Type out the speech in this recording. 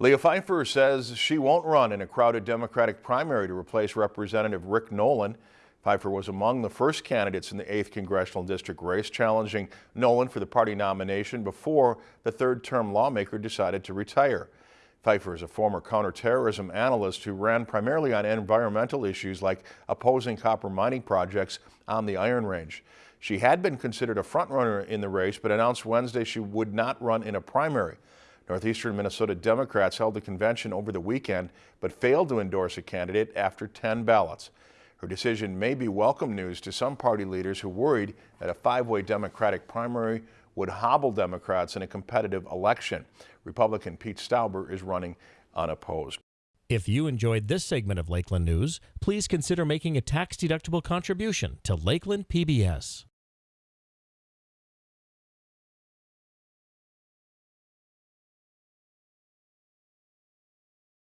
Leah Phifer says she won't run in a crowded Democratic primary to replace Representative Rick Nolan. Phifer was among the first candidates in the 8th Congressional District race challenging Nolan for the party nomination before the third-term lawmaker decided to retire. Phifer is a former counterterrorism analyst who ran primarily on environmental issues like opposing copper mining projects on the Iron Range. She had been considered a frontrunner in the race, but announced Wednesday she would not run in a primary. Northeastern Minnesota Democrats held the convention over the weekend, but failed to endorse a candidate after 10 ballots. Her decision may be welcome news to some party leaders who worried that a five-way Democratic primary would hobble Democrats in a competitive election. Republican Pete Stauber is running unopposed. If you enjoyed this segment of Lakeland News, please consider making a tax-deductible contribution to Lakeland PBS.